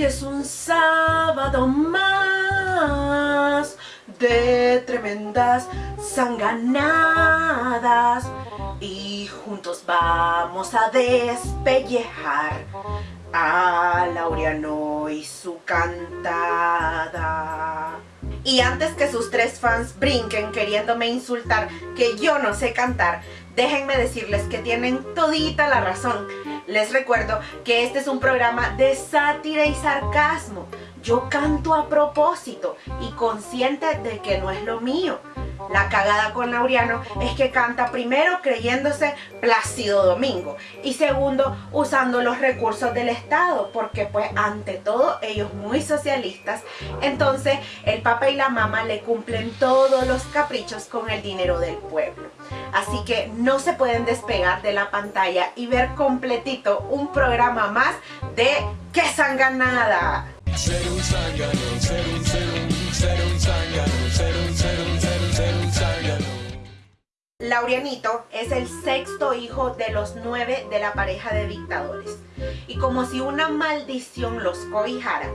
Hoy es un sábado más de tremendas sanganadas y juntos vamos a despellejar a Laureano y su cantada. Y antes que sus tres fans brinquen queriéndome insultar que yo no sé cantar, déjenme decirles que tienen todita la razón. Les recuerdo que este es un programa de sátira y sarcasmo. Yo canto a propósito y consciente de que no es lo mío. La cagada con Laureano es que canta primero creyéndose Plácido Domingo y segundo usando los recursos del Estado porque pues ante todo ellos muy socialistas entonces el papá y la mamá le cumplen todos los caprichos con el dinero del pueblo. Así que no se pueden despegar de la pantalla y ver completito un programa más de ¡Qué sanganada! Ser Laurianito es el sexto hijo de los nueve de la pareja de dictadores. Y como si una maldición los cobijara,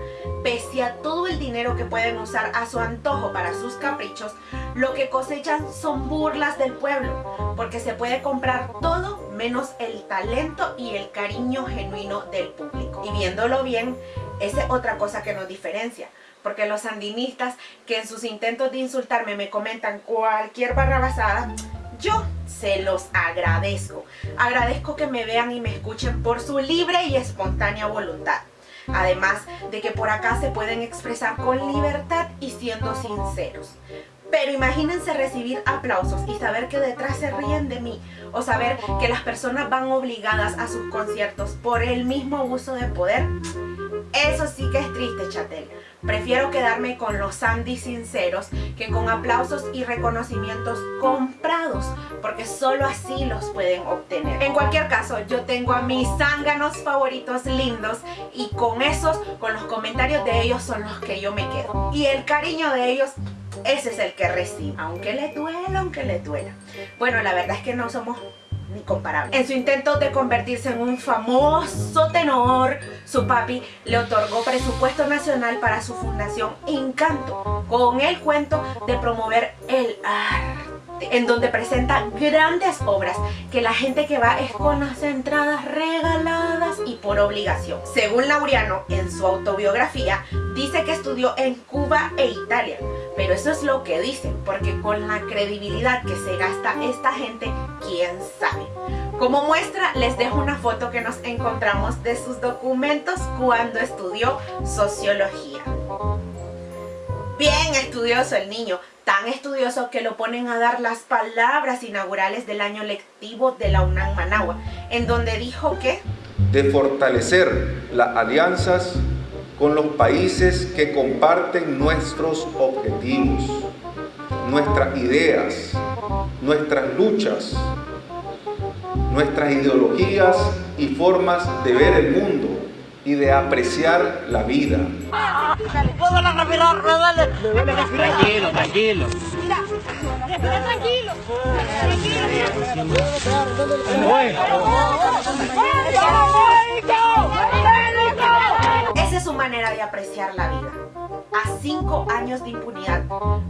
pese a todo el dinero que pueden usar a su antojo para sus caprichos, lo que cosechan son burlas del pueblo, porque se puede comprar todo menos el talento y el cariño genuino del público. Y viéndolo bien, esa es otra cosa que nos diferencia porque los sandinistas que en sus intentos de insultarme me comentan cualquier barrabasada, yo se los agradezco. Agradezco que me vean y me escuchen por su libre y espontánea voluntad. Además de que por acá se pueden expresar con libertad y siendo sinceros. Pero imagínense recibir aplausos y saber que detrás se ríen de mí o saber que las personas van obligadas a sus conciertos por el mismo uso de poder. Eso sí que es triste, chatel. Prefiero quedarme con los Sandy sinceros que con aplausos y reconocimientos comprados, porque solo así los pueden obtener. En cualquier caso, yo tengo a mis zánganos favoritos lindos y con esos, con los comentarios de ellos son los que yo me quedo. Y el cariño de ellos ese es el que recibo, aunque le duela, aunque le duela. Bueno, la verdad es que no somos ni comparables. En su intento de convertirse en un famoso tenor, su papi le otorgó presupuesto nacional para su fundación Encanto, con el cuento de promover el arte, en donde presenta grandes obras que la gente que va es con las entradas regaladas y por obligación. Según Laureano, en su autobiografía, dice que estudió en Cuba e Italia, pero eso es lo que dicen, porque con la credibilidad que se gasta esta gente, quién sabe. Como muestra, les dejo una foto que nos encontramos de sus documentos cuando estudió sociología. Bien estudioso el niño, tan estudioso que lo ponen a dar las palabras inaugurales del año lectivo de la UNAM Managua, en donde dijo que... De fortalecer las alianzas con los países que comparten nuestros objetivos, nuestras ideas, nuestras luchas, nuestras ideologías y formas de ver el mundo y de apreciar la vida. Tranquilo, tranquilo. Tranquilo. Esa es su manera de apreciar la vida. A cinco años de impunidad,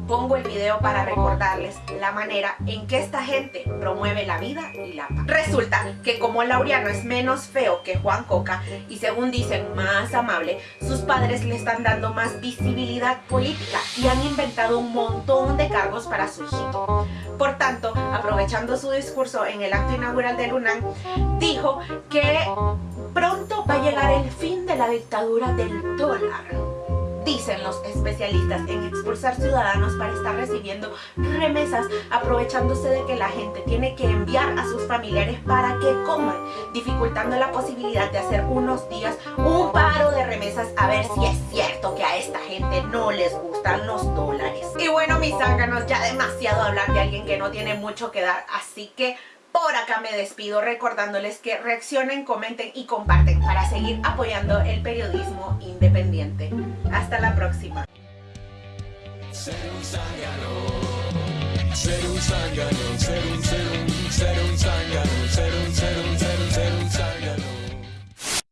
pongo el video para recordarles la manera en que esta gente promueve la vida y la paz. Resulta que como Laureano es menos feo que Juan Coca y según dicen más amable, sus padres le están dando más visibilidad política y han inventado un montón de cargos para su hijito. Por tanto, aprovechando su discurso en el acto inaugural de Lunan, dijo que pronto llegar el fin de la dictadura del dólar dicen los especialistas en expulsar ciudadanos para estar recibiendo remesas aprovechándose de que la gente tiene que enviar a sus familiares para que coman, dificultando la posibilidad de hacer unos días un paro de remesas a ver si es cierto que a esta gente no les gustan los dólares. Y bueno mis zánganos, ya demasiado hablar de alguien que no tiene mucho que dar, así que por acá me despido recordándoles que reaccionen, comenten y comparten para seguir apoyando el periodismo independiente. Hasta la próxima.